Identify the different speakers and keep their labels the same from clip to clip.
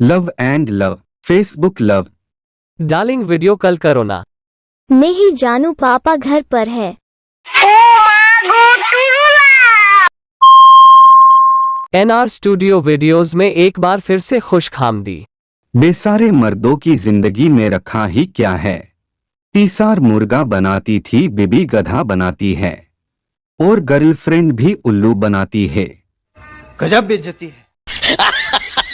Speaker 1: Love and love Facebook love
Speaker 2: darling video call करो ना।
Speaker 3: नहीं जानू पापा घर पर है।
Speaker 2: एनआर स्टूडियो वीडियोस में एक बार फिर से खुश खामदी।
Speaker 1: बेसारे मर्दों की ज़िंदगी में रखा ही क्या है? तीसार मुर्गा बनाती थी बिबी गधा बनाती है। और गर्लफ्रेंड भी उल्लू बनाती है।
Speaker 4: गजब बेइज्जती है।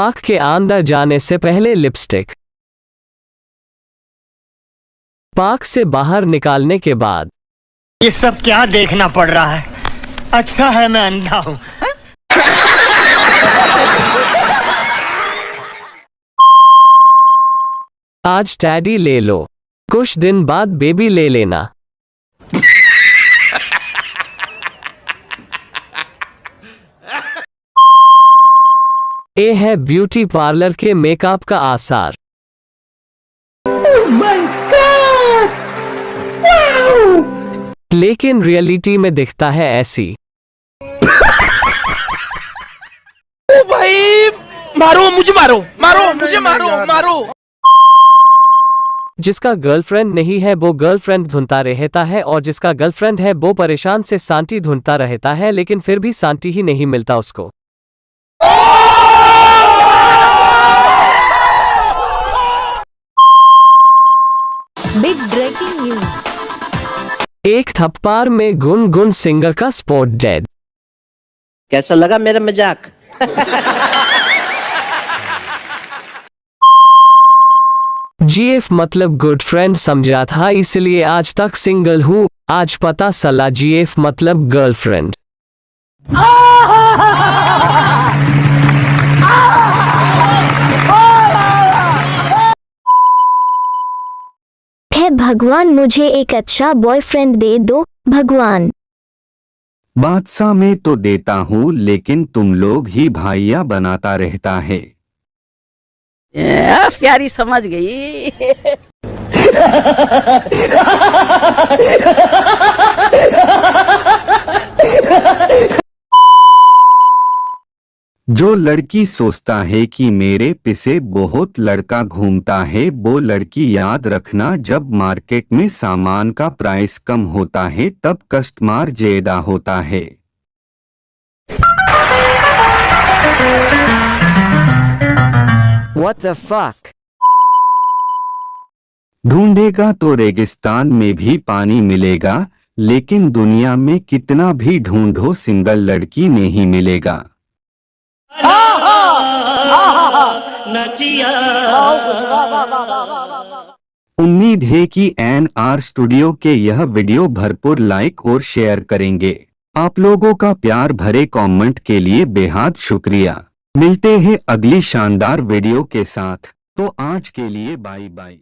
Speaker 2: पाक के अंदर जाने से पहले लिपस्टिक। पाक से बाहर निकालने के बाद।
Speaker 5: ये सब क्या देखना पड़ रहा है? अच्छा है मैं अंधा हूँ।
Speaker 2: आज टैडी ले लो। कुछ दिन बाद बेबी ले लेना। ये है ब्यूटी पार्लर के मेकअप का आसार। लेकिन रियलिटी में दिखता है ऐसी।
Speaker 4: ओ भाई मारो मुझे मारो मारो मुझे मारो मारो।
Speaker 2: जिसका गर्लफ्रेंड नहीं है वो गर्लफ्रेंड ढूंढता रहता है और जिसका गर्लफ्रेंड है वो परेशान से शांति ढूंढता रहता है लेकिन फिर भी शांति ही नहीं मिलता उसको।
Speaker 3: ब्रेकिंग न्यूज़
Speaker 2: एक थप्पार में गुन गुन सिंगर का स्पॉट डेड।
Speaker 6: कैसा लगा मेरा मज़ाक?
Speaker 2: जीएफ मतलब गुड फ्रेंड समझा था इसलिए आज तक सिंगल हूँ। आज पता चला जीएफ मतलब गर्लफ्रेंड
Speaker 3: है भगवान मुझे एक अच्छा बॉयफ्रेंड दे दो भगवान।
Speaker 1: बादशाह में तो देता हूँ लेकिन तुम लोग ही भाइया बनाता रहता है।
Speaker 6: प्यारी समझ गई।
Speaker 1: जो लड़की सोचता है कि मेरे पिसे बहुत लड़का घूमता है वो लड़की याद रखना जब मार्केट में सामान का प्राइस कम होता है तब कस्टमर ज़्यादा होता है
Speaker 6: What the fuck?
Speaker 1: ढूंढेगा तो रेगिस्तान में भी पानी मिलेगा लेकिन दुनिया में कितना भी ढूंढो सिंगल लड़की नहीं मिलेगा उम्मीद है कि एन आर स्टूडियो के यह वीडियो भरपूर लाइक और शेयर करेंगे। आप लोगों का प्यार भरे कमेंट के लिए बेहद शुक्रिया। मिलते हैं अगली शानदार वीडियो के साथ। तो आज के लिए बाय बाय